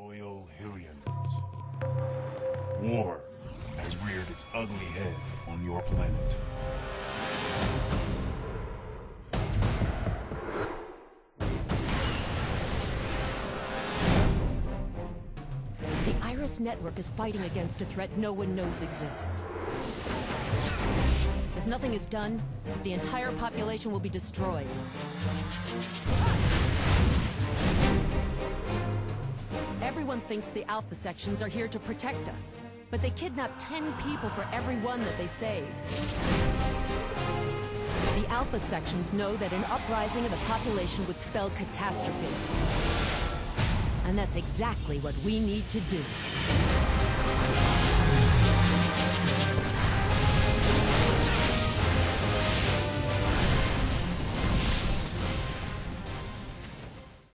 Loyal Hylians. War has reared its ugly head on your planet. The Iris Network is fighting against a threat no one knows exists. If nothing is done, the entire population will be destroyed. Everyone thinks the Alpha sections are here to protect us, but they kidnap 10 people for every one that they save. The Alpha sections know that an uprising of the population would spell catastrophe. And that's exactly what we need to do.